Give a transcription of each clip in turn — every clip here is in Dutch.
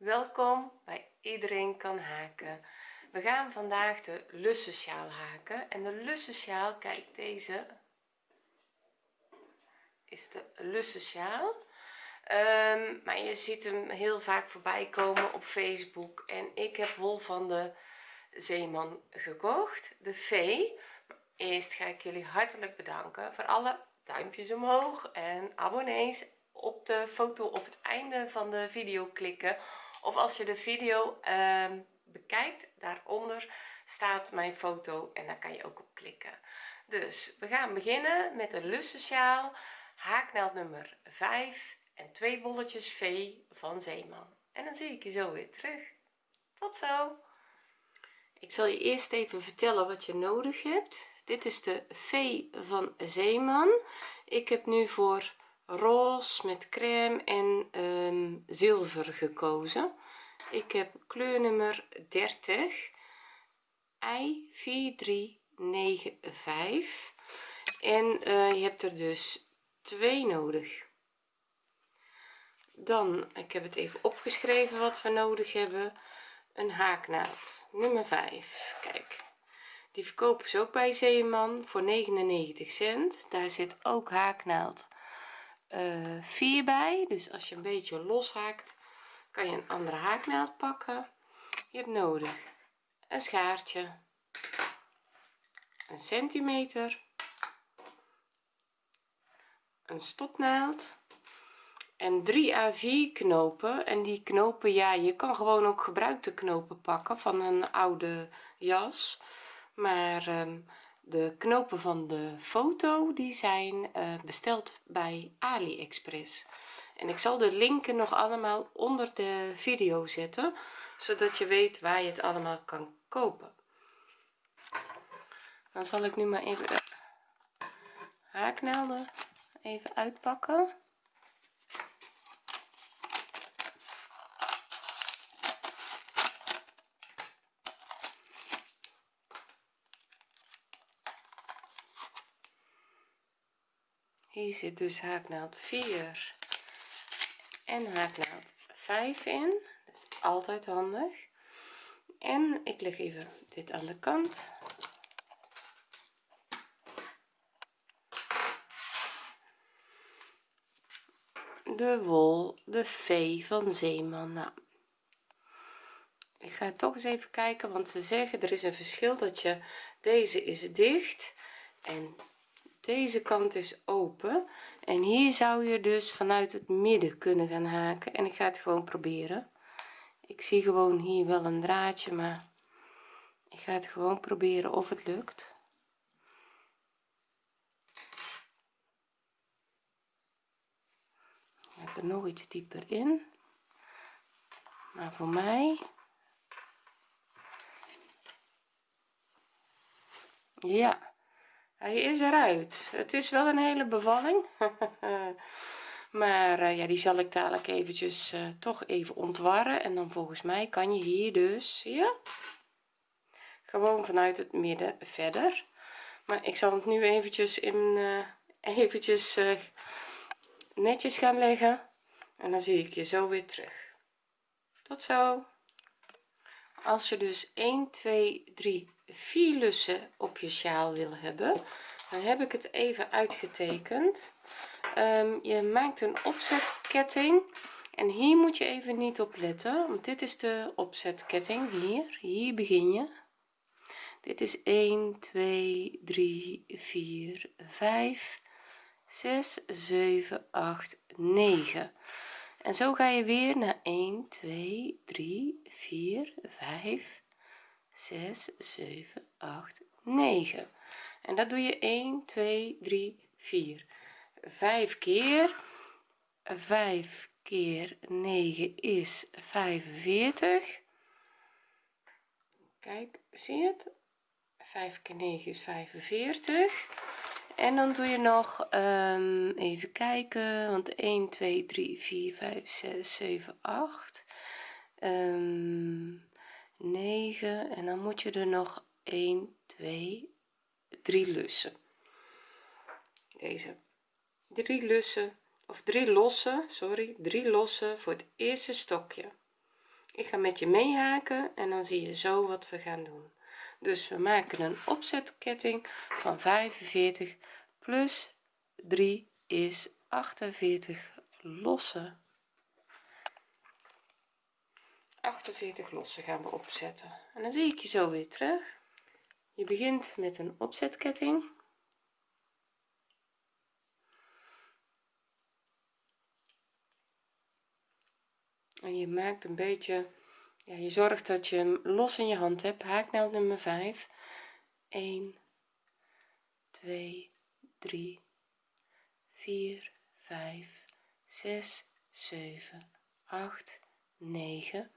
welkom bij iedereen kan haken. We gaan vandaag de lussensjaal haken. En de lussensjaal kijk deze is de lussensjaal. Um, maar je ziet hem heel vaak voorbij komen op facebook. En ik heb wol van de zeeman gekocht de v. Eerst ga ik jullie hartelijk bedanken voor alle duimpjes omhoog en abonnees op de foto op het einde van de video klikken of als je de video um, bekijkt daaronder staat mijn foto en daar kan je ook op klikken. Dus we gaan beginnen met de lussensjaal haaknaald nummer 5 en twee bolletjes v van zeeman. En dan zie ik je zo weer terug. Tot zo! Ik zal je eerst even vertellen wat je nodig hebt. Dit is de v van zeeman. Ik heb nu voor roze met crème en um, zilver gekozen. Ik heb kleurnummer 30 i 4395 en uh, je hebt er dus twee nodig. Dan ik heb het even opgeschreven wat we nodig hebben. Een haaknaald nummer 5 kijk die verkopen ze ook bij Zeeman voor 99 cent. Daar zit ook haaknaald uh, eh, 4 bij. Dus als je een beetje los haakt kan je een andere haaknaald pakken. Je hebt nodig een schaartje een centimeter een stopnaald en 3 à 4 knopen. En die knopen ja je kan gewoon ook gebruikte knopen pakken van een oude jas. Maar um, de knopen van de foto die zijn uh, besteld bij aliexpress. En ik zal de linken nog allemaal onder de video zetten zodat je weet waar je het allemaal kan kopen. Dan zal ik nu maar even de haaknaalden even uitpakken hier zit dus haaknaald 4 en haaknaald 5 in. Dat is altijd handig. En ik leg even dit aan de kant. De wol de v van zeeman. Nou, ik ga toch eens even kijken want ze zeggen er is een verschil dat je deze is dicht en deze kant is open. En hier zou je dus vanuit het midden kunnen gaan haken. En ik ga het gewoon proberen. Ik zie gewoon hier wel een draadje maar ik ga het gewoon proberen of het lukt. Ik heb er nog iets dieper in. Maar voor mij ja hij is eruit. Het is wel een hele bevalling. Maar uh, ja die zal ik dadelijk eventjes uh, toch even ontwarren. En dan volgens mij kan je hier dus zie je gewoon vanuit het midden verder. Maar ik zal het nu eventjes in uh, eventjes netjes gaan leggen. En dan zie ik je zo weer terug. Tot zo. Als je dus 1 2 3 4 lussen op je sjaal wil hebben. Dan heb ik het even uitgetekend. Um, je maakt een opzetketting. En hier moet je even niet op letten want dit is de opzetketting. Hier hier begin je. Dit is 1 2 3 4 5 6 7 8 9 en zo ga je weer naar 1 2 3 4 5 6 7 8 9 en dat doe je 1 2 3 4 5 keer 5 keer 9 is 45 kijk zie je het? 5 keer 9 is 45 en dan doe je nog um, even kijken want 1 2 3 4 5 6 7 8 um, 9 en dan moet je er nog 1 2 3 lussen. Deze. Drie lussen of drie losse sorry drie losse voor het eerste stokje. Ik ga met je meehaken en dan zie je zo wat we gaan doen. Dus we maken een opzetketting van 45 plus 3 is 48 losse 48 losse gaan we opzetten. En dan zie ik je zo weer terug. Je begint met een opzetketting. En je maakt een beetje ja, je zorgt dat je hem los in je hand hebt. Haaknaald nummer 5 1 2 3 4 5 6 7 8 9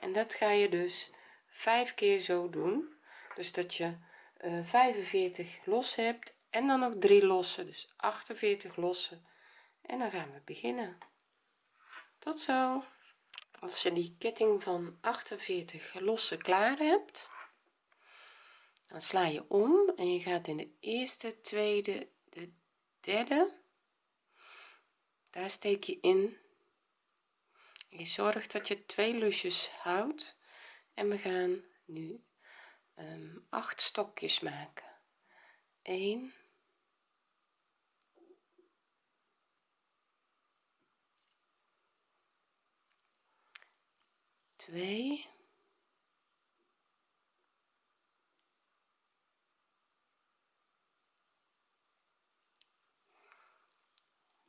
en dat ga je dus vijf keer zo doen. Dus dat je uh, eh, 45 los hebt en dan nog 3 losse dus 48 losse en dan gaan we beginnen. Tot zo. Als je die ketting van 48 losse klaar hebt dan sla je om en je gaat in de eerste tweede de derde. Daar steek je in je zorgt dat je twee lusjes houdt. En we gaan nu um, acht stokjes maken. 1 2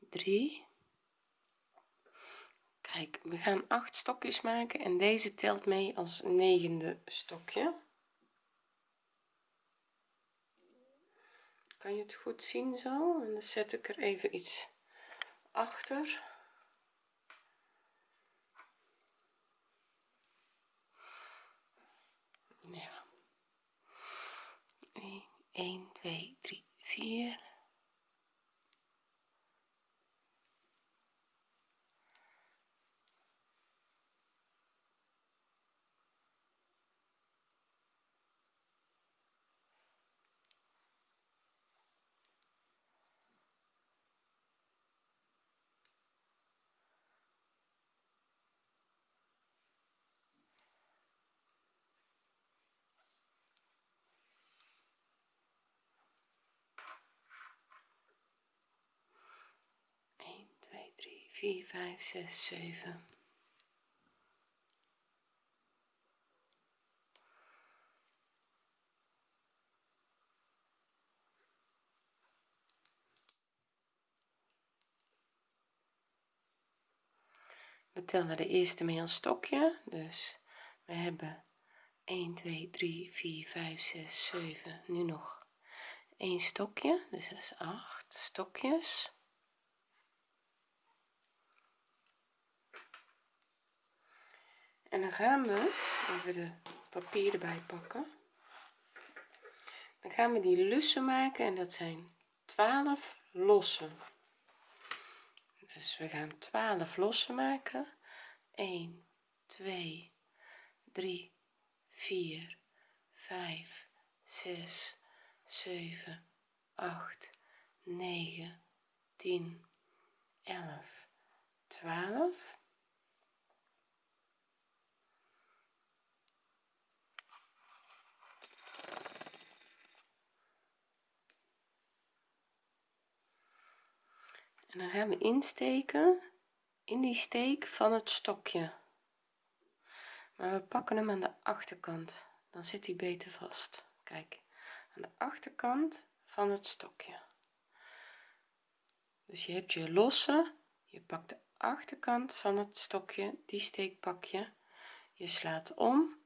3 kijk we gaan acht stokjes maken en deze telt mee als negende stokje. Kan je het goed zien zo? En dan zet ik er even iets achter. Ja. 1 2 3 4 4 5 6 7 we tellen de eerste mee als stokje dus we hebben 1 2 3 4 5 6 7 nu nog een stokje dus dat is 8 stokjes en dan gaan we even de papier erbij pakken. Dan gaan we die lussen maken en dat zijn 12 losse dus we gaan 12 losse maken. 1 2 3 4 5 6 7 8 9 10 11 12 en dan gaan we insteken in die steek van het stokje. Maar we pakken hem aan de achterkant. Dan zit hij beter vast. Kijk aan de achterkant van het stokje. Dus je hebt je losse je pakt de achterkant van het stokje die steek pak je. Je slaat om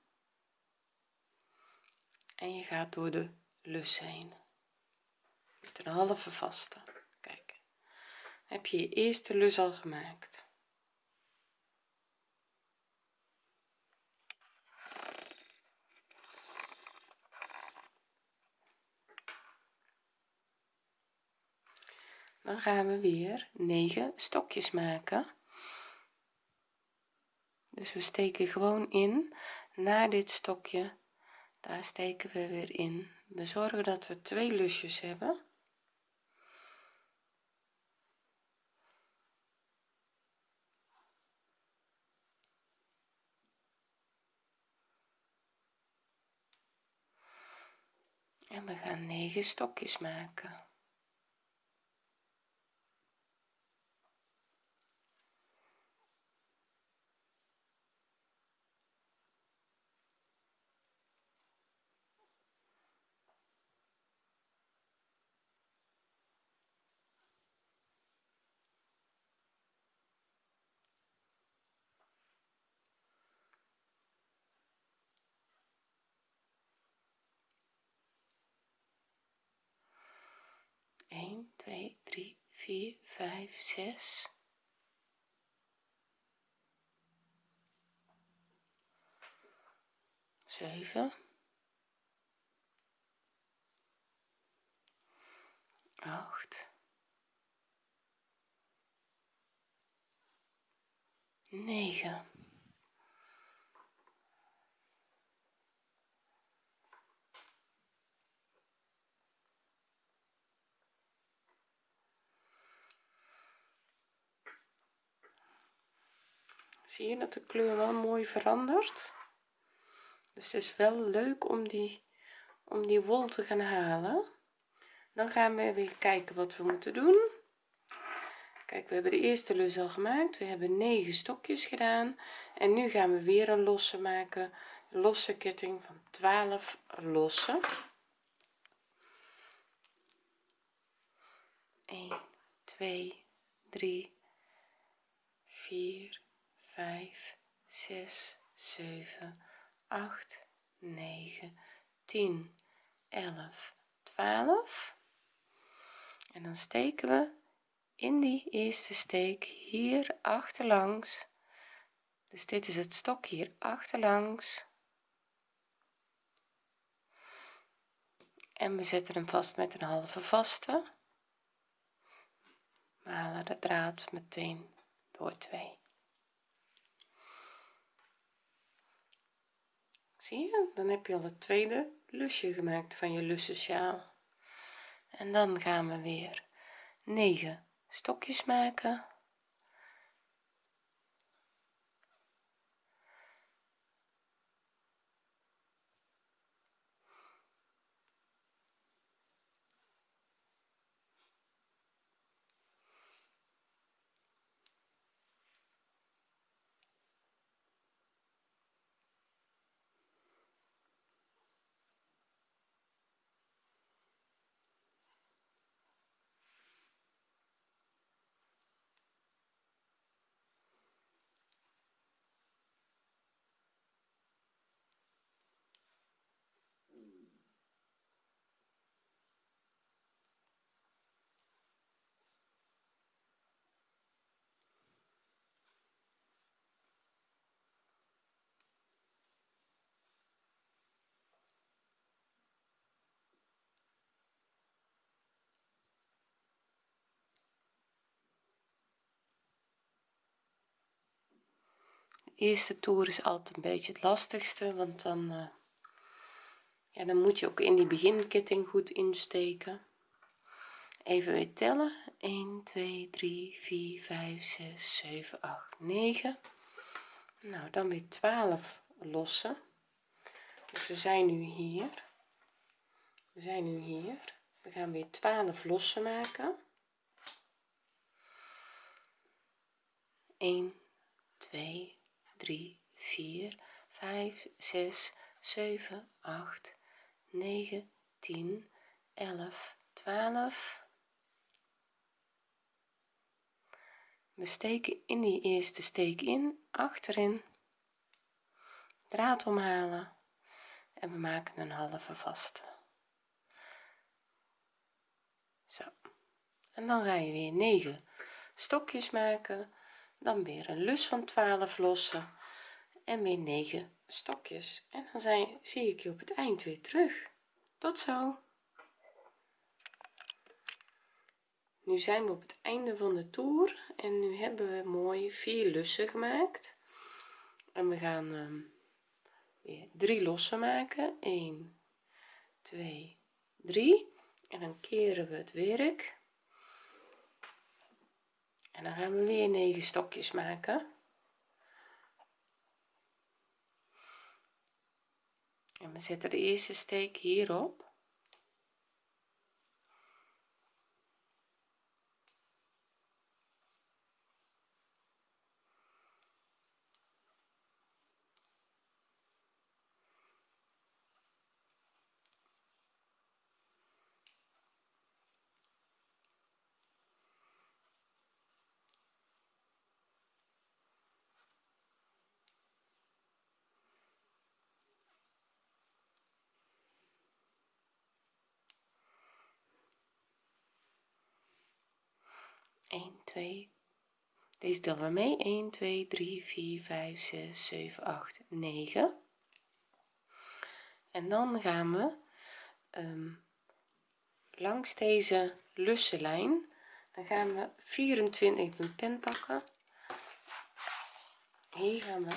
en je gaat door de lus heen. Met een halve vaste heb je je eerste lus al gemaakt. Dan gaan we weer 9 stokjes maken. Dus we steken gewoon in. Naar dit stokje daar steken we weer in. We zorgen dat we twee lusjes hebben we gaan 9 stokjes maken 4 5 6 7 8 9 zie je dat de kleur wel mooi verandert? Dus het is wel leuk om die om die wol te gaan halen. Dan gaan we weer kijken wat we moeten doen. Kijk we hebben de eerste lus al gemaakt. We hebben 9 stokjes gedaan. En nu gaan we weer een losse maken. Losse ketting van 12 losse 1 2 3 4 5 6 7 8 9 10 11 12 en dan steken we in die eerste steek hier achterlangs. Dus dit is het stok hier achterlangs. En we zetten hem vast met een halve vaste. We halen de draad meteen door twee zie je? Dan heb je al het tweede lusje gemaakt van je lussensjaal. En dan gaan we weer 9 stokjes maken eerste toer is altijd een beetje het lastigste want dan uh, ja dan moet je ook in die beginketting goed insteken. Even weer tellen. 1 2 3 4 5 6 7 8 9 nou dan weer 12 lossen. Dus we zijn nu hier. We zijn nu hier. We gaan weer 12 lossen maken. 1 2 3 4 5 6 7 8 9 10 11 12 we steken in die eerste steek in achterin. Draad omhalen. En we maken een halve vaste. Zo. En dan ga je weer 9 stokjes maken dan weer een lus van 12 lossen en weer 9 stokjes. En dan zijn, zie ik je op het eind weer terug. Tot zo. Nu zijn we op het einde van de toer en nu hebben we mooi vier lussen gemaakt. En we gaan um, weer drie lossen maken. 1 2 3 en dan keren we het werk en dan gaan we weer 9 stokjes maken. En we zetten de eerste steek hierop 1 2 deze tellen we mee. 1 2 3 4 5 6 7 8 9 en dan gaan we um, langs deze lussenlijn dan gaan we 24 ik een pen pakken. Hier gaan we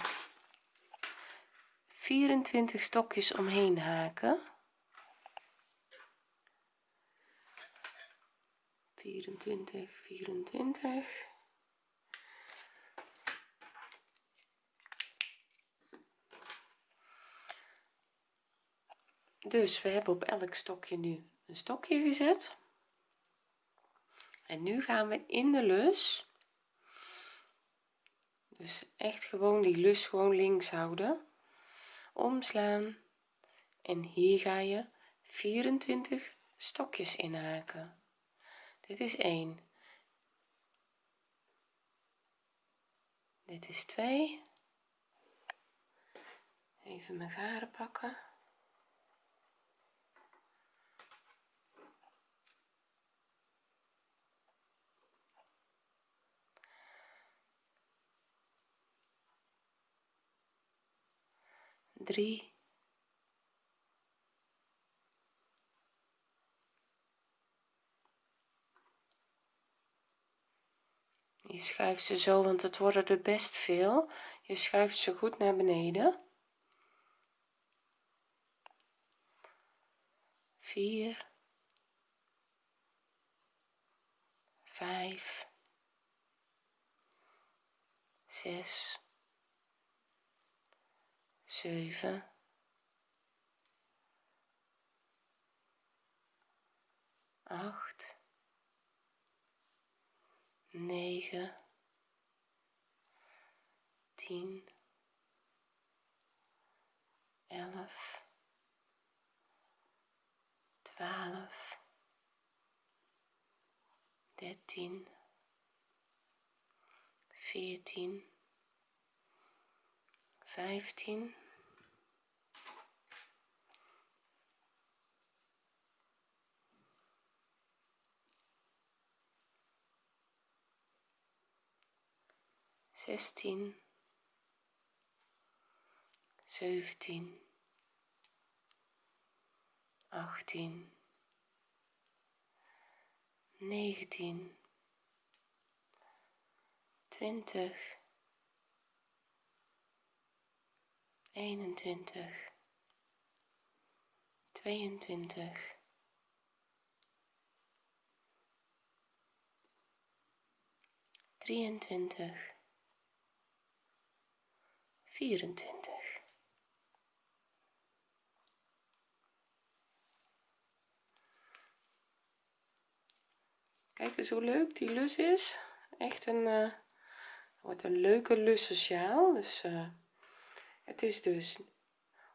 24 stokjes omheen haken 24 24 dus we hebben op elk stokje nu een stokje gezet. En nu gaan we in de lus. Dus echt gewoon die lus gewoon links houden. Omslaan. En hier ga je 24 stokjes inhaken dit is 1 dit is 2 even mijn garen pakken. Drie je schuift ze zo want het worden er best veel. Je schuift ze goed naar beneden. 4 5 6 7 8 9 10 11 12 13 14 15 16 17 18 19 20 21 22 23 vierentwintig, kijk eens hoe leuk die lus is. Echt een eh, wordt een leuke lussen sjaal dus eh, het is dus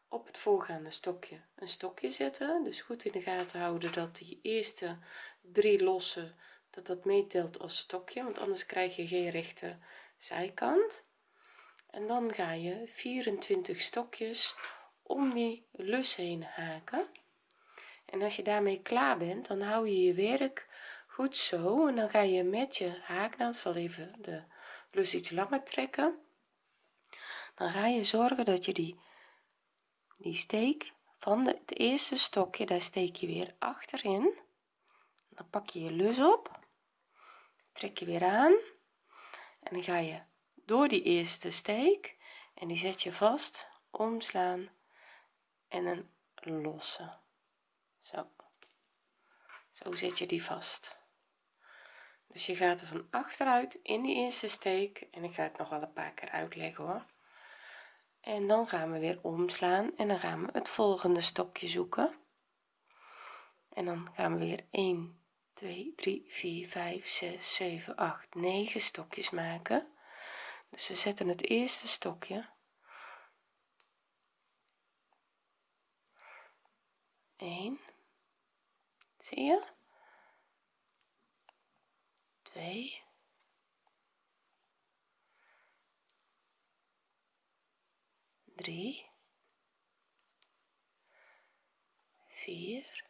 op het voorgaande stokje een stokje zetten. Dus goed in de gaten houden dat die eerste drie lossen dat dat meetelt als stokje. Want anders krijg je geen rechte zijkant en dan ga je 24 stokjes om die lus heen haken. En als je daarmee klaar bent dan hou je je werk goed zo. En dan ga je met je haaknaald zal even de lus iets langer trekken. Dan ga je zorgen dat je die die steek van de, het eerste stokje daar steek je weer achterin. Dan pak je je lus op trek je weer aan. En dan ga je door die eerste steek en die zet je vast omslaan en een losse zo. Zo zet je die vast. Dus je gaat er van achteruit in die eerste steek en ik ga het nog wel een paar keer uitleggen hoor. En dan gaan we weer omslaan en dan gaan we het volgende stokje zoeken. En dan gaan we weer 1 2 3 4 5 6 7 8 9 stokjes maken dus we zetten het eerste stokje. Een zie je? 2 3 4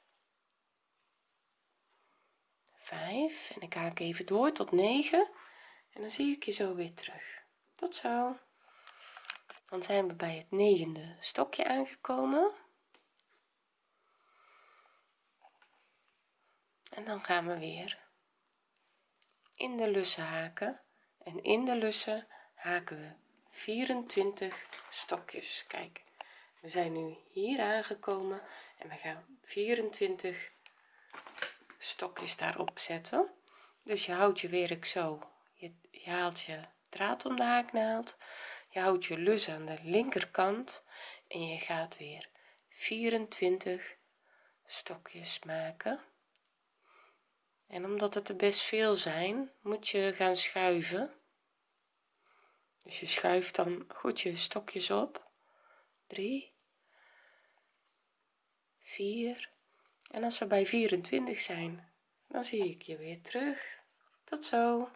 5 en ik haak even door tot 9 en dan zie ik je zo weer terug tot zo. Dan zijn we bij het negende stokje aangekomen. En dan gaan we weer in de lussen haken. En in de lussen haken we 24 stokjes. Kijk we zijn nu hier aangekomen en we gaan 24 stokjes daarop zetten. Dus je houdt je werk zo je, je haalt je draad om de haaknaald je houdt je lus aan de linkerkant en je gaat weer 24 stokjes maken. En omdat het er best veel zijn moet je gaan schuiven. Dus je schuift dan goed je stokjes op. 3 4 en als we bij 24 zijn dan zie ik je weer terug. Tot zo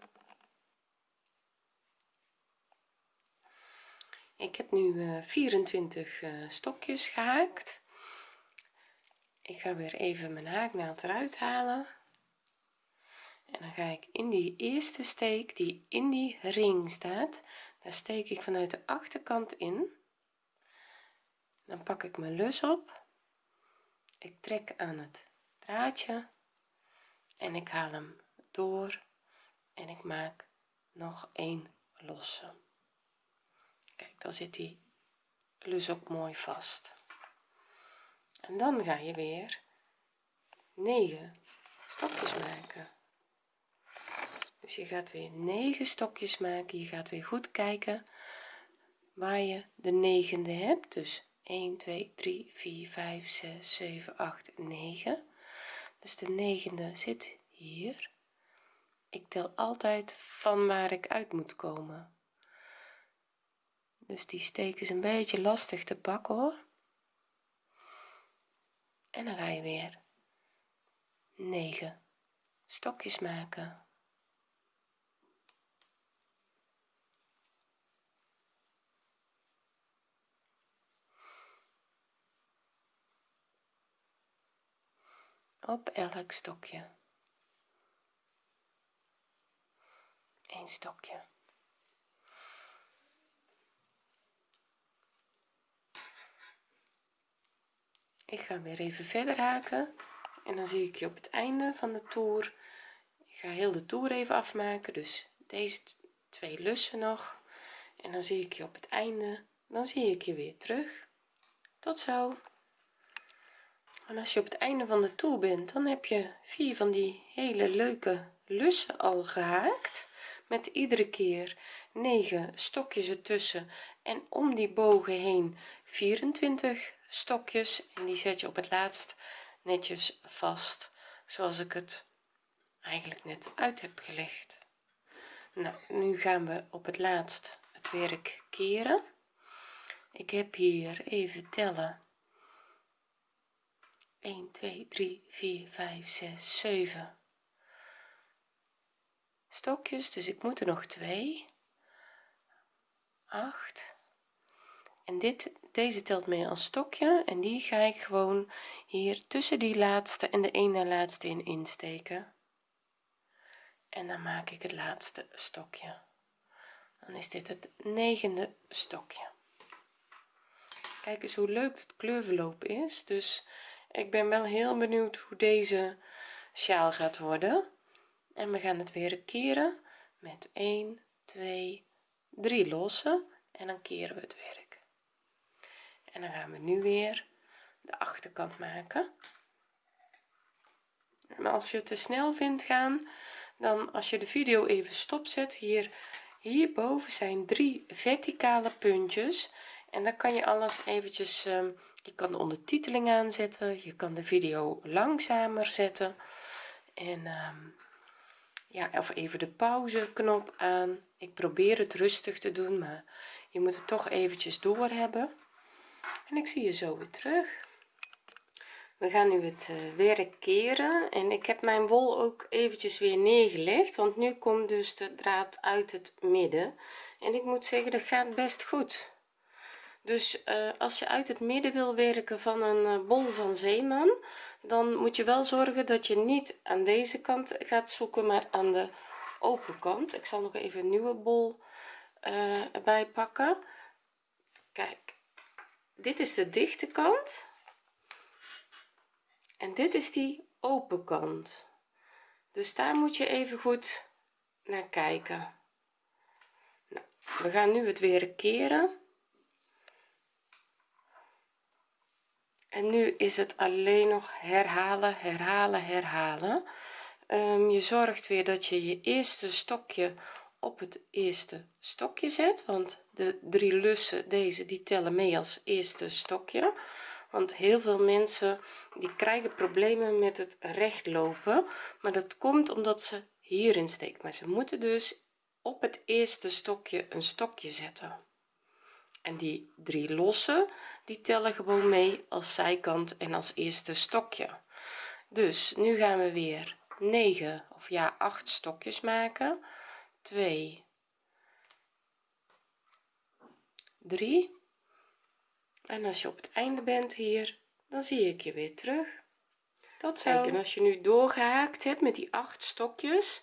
ik heb nu 24 uh, eh, stokjes gehaakt. Ik ga weer even mijn haaknaald eruit halen. En dan ga ik in die eerste steek die in die ring staat daar steek ik vanuit de achterkant in. Dan pak ik mijn lus op. Ik trek aan het draadje en ik haal hem door en ik maak nog een losse dan zit die lus ook mooi vast. En dan ga je weer 9 stokjes maken. Dus je gaat weer 9 stokjes maken. Je gaat weer goed kijken waar je de negende hebt. Dus 1 2 3 4 5 6 7 8 9 dus de negende zit hier. Ik tel altijd van waar ik uit moet komen dus die steek is een beetje lastig te pakken hoor. En dan ga je weer 9 stokjes maken. Op elk stokje. Een stokje ik ga weer even verder haken. En dan zie ik je op het einde van de toer. Ik ga heel de toer even afmaken dus deze twee lussen nog. En dan zie ik je op het einde. Dan zie ik je weer terug. Tot zo. En als je op het einde van de toer bent dan heb je vier van die hele leuke lussen al gehaakt. Met iedere keer 9 stokjes ertussen. En om die bogen heen 24 stokjes en die zet je op het laatst netjes vast zoals ik het eigenlijk net uit heb gelegd. Nou nu gaan we op het laatst het werk keren. Ik heb hier even tellen. 1 2 3 4 5 6 7 stokjes. Dus ik moet er nog twee. 8 en dit deze telt mee als stokje en die ga ik gewoon hier tussen die laatste en de ene laatste in insteken. En dan maak ik het laatste stokje. Dan is dit het negende stokje. Kijk eens hoe leuk het kleurverloop is. Dus ik ben wel heel benieuwd hoe deze sjaal gaat worden. En we gaan het weer keren met 1 2 3 lossen. En dan keren we het werk en dan gaan we nu weer de achterkant maken. En als je te snel vindt gaan dan als je de video even stopzet hier hierboven zijn drie verticale puntjes. En dan kan je alles eventjes ehm, je kan de ondertiteling aanzetten je kan de video langzamer zetten. En um, ja of even de pauze knop aan. Ik probeer het rustig te doen maar je moet het toch eventjes door hebben en ik zie je zo weer terug. We gaan nu het uh, werk keren. En ik heb mijn wol ook eventjes weer neergelegd want nu komt dus de draad uit het midden. En ik moet zeggen dat gaat best goed. Dus uh, als je uit het midden wil werken van een uh, bol van zeeman dan moet je wel zorgen dat je niet aan deze kant gaat zoeken maar aan de open kant. Ik zal nog even een nieuwe bol uh, erbij pakken. Kijk dit is de dichte kant. En dit is die open kant. Dus daar moet je even goed naar kijken. Nou, we gaan nu het weer keren. En nu is het alleen nog herhalen herhalen herhalen. Um, je zorgt weer dat je je eerste stokje op het eerste stokje zet want de drie lussen deze die tellen mee als eerste stokje. Want heel veel mensen die krijgen problemen met het recht lopen maar dat komt omdat ze hierin steekt. Maar ze moeten dus op het eerste stokje een stokje zetten. En die drie losse die tellen gewoon mee als zijkant en als eerste stokje. Dus nu gaan we weer 9 of ja 8 stokjes maken 2 3 en als je op het einde bent hier dan zie ik je weer terug. Tot zo. En als je nu doorgehaakt hebt met die 8 stokjes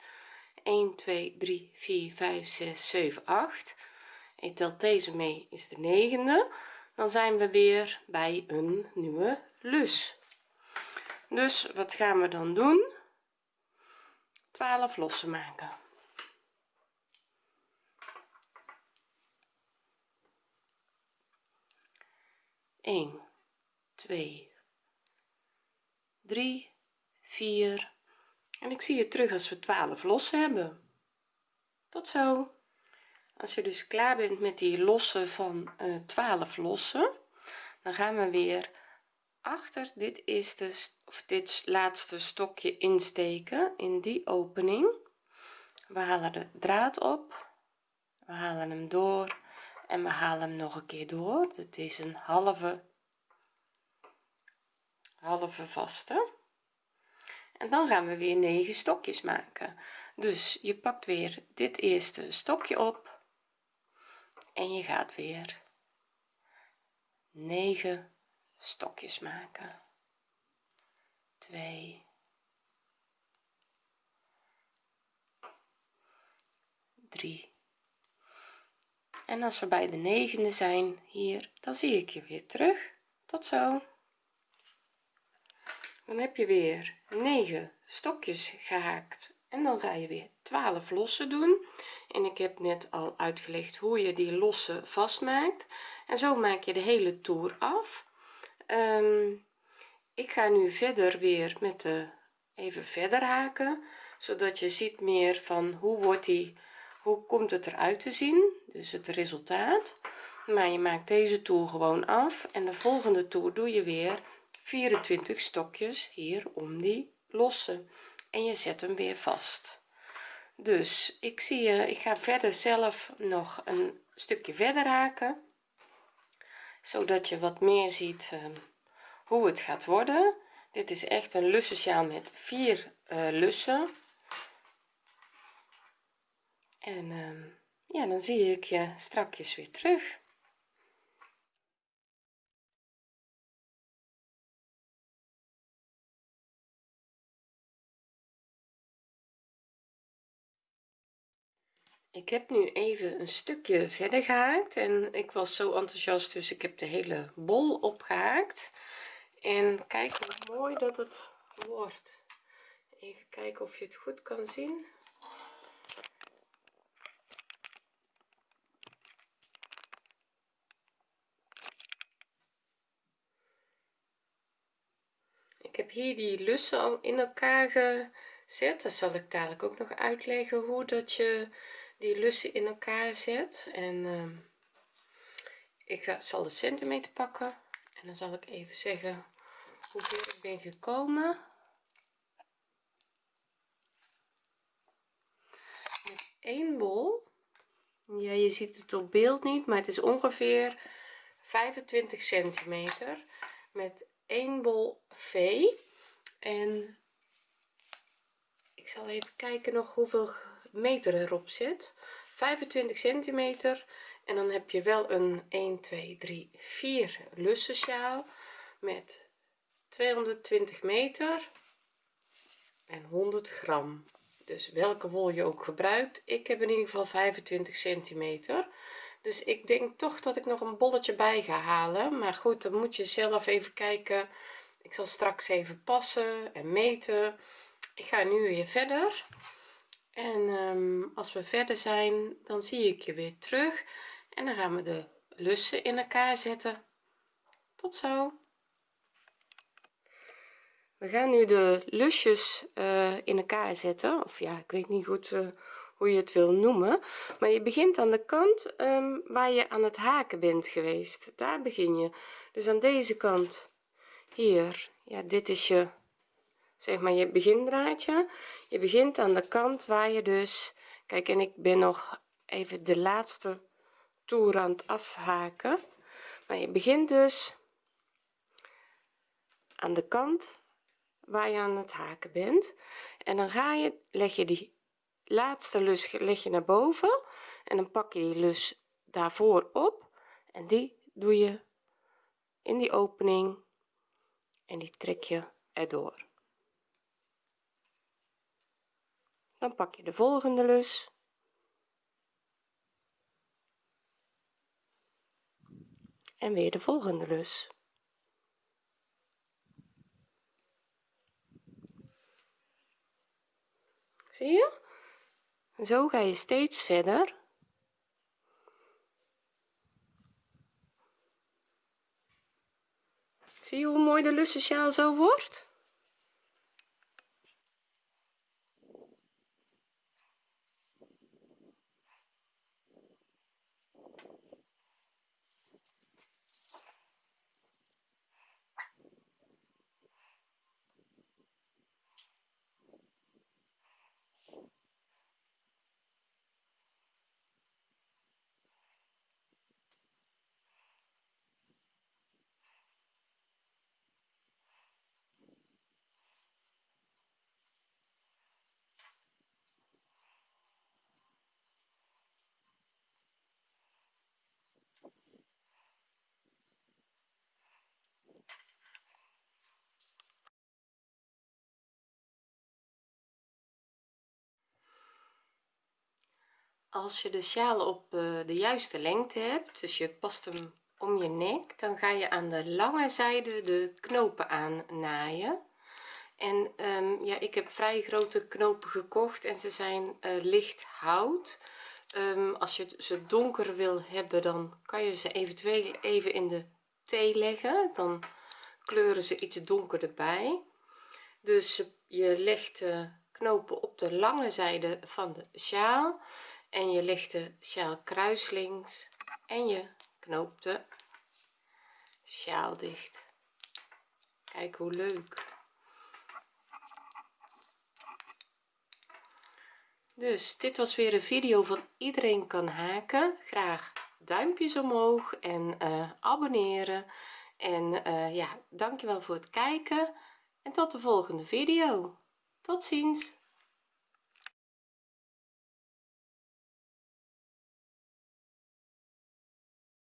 1 2 3 4 5 6 7 8 je telt deze mee is de negende. Dan zijn we weer bij een nieuwe lus. Dus wat gaan we dan doen? 12 lossen maken 1 2 3 4 en ik zie je terug als we 12 lossen hebben. Tot zo. Als je dus klaar bent met die lossen van uh, 12 lossen dan gaan we weer achter. Dit eerste of dit laatste stokje insteken in die opening. We halen de draad op. We halen hem door en we halen hem nog een keer door. Het is een halve halve vaste. En dan gaan we weer 9 stokjes maken. Dus je pakt weer dit eerste stokje op. En je gaat weer 9 stokjes maken. 2 3 en als we bij de negende zijn hier dan zie ik je weer terug. Tot zo. Dan heb je weer 9 stokjes gehaakt. En dan ga je weer 12 lossen doen. En ik heb net al uitgelegd hoe je die lossen vastmaakt. En zo maak je de hele toer af. Um, ik ga nu verder weer met de even verder haken. Zodat je ziet meer van hoe wordt die hoe komt het eruit te zien dus het resultaat. Maar je maakt deze toer gewoon af. En de volgende toer doe je weer 24 stokjes hier om die losse. En je zet hem weer vast. Dus ik zie je ik ga verder zelf nog een stukje verder haken. Zodat je wat meer ziet uh, hoe het gaat worden. Dit is echt een lussensjaal met vier uh, lussen. En uh, ja dan zie ik je strakjes weer terug. Ik heb nu even een stukje verder gehaakt en ik was zo enthousiast dus ik heb de hele bol opgehaakt. En kijk hoe mooi dat het wordt. Even kijken of je het goed kan zien ik heb hier die lussen al in elkaar gezet. Dat zal ik dadelijk ook nog uitleggen hoe dat je die lussen in elkaar zet. En uh, ik zal de centimeter pakken. En dan zal ik even zeggen hoeveel ik ben gekomen. Met één bol. Ja je ziet het op beeld niet maar het is ongeveer 25 centimeter. Met één bol v. En ik zal even kijken nog hoeveel meter erop zit. 25 centimeter. En dan heb je wel een 1 2 3 4 lussen sjaal met 220 meter en 100 gram. Dus welke wol je ook gebruikt ik heb in ieder geval 25 centimeter dus ik denk toch dat ik nog een bolletje bij ga halen. Maar goed dan moet je zelf even kijken. Ik zal straks even passen en meten. Ik ga nu weer verder. En um, als we verder zijn dan zie ik je weer terug. En dan gaan we de lussen in elkaar zetten. Tot zo. We gaan nu de lusjes uh, in elkaar zetten. Of ja ik weet niet goed uh, hoe je het wil noemen maar je begint aan de kant um, waar je aan het haken bent geweest. Daar begin je. Dus aan deze kant hier. Ja dit is je zeg maar je begindraadje. Je begint aan de kant waar je dus kijk en ik ben nog even de laatste toer afhaken. Maar je begint dus aan de kant waar je aan het haken bent. En dan ga je leg je die laatste lus leg je naar boven en dan pak je die lus daarvoor op en die doe je in die opening en die trek je erdoor. Dan pak je de volgende lus. En weer de volgende lus. Zie je zo ga je steeds verder. Zie je hoe mooi de lussensjaal zo wordt als je de sjaal op eh, de juiste lengte hebt dus je past hem om je nek dan ga je aan de lange zijde de knopen aan naaien en um, ja ik heb vrij grote knopen gekocht en ze zijn uh, licht hout. Um, als je ze donker wil hebben dan kan je ze eventueel even in de thee leggen. Dan kleuren ze iets donkerder bij. Dus je legt de knopen op de lange zijde van de sjaal en je de sjaal kruislings en je knoopt de sjaal dicht. Kijk hoe leuk. Dus dit was weer een video van iedereen kan haken. Graag duimpjes omhoog en uh, abonneren. En uh, ja dankjewel voor het kijken. En tot de volgende video. Tot ziens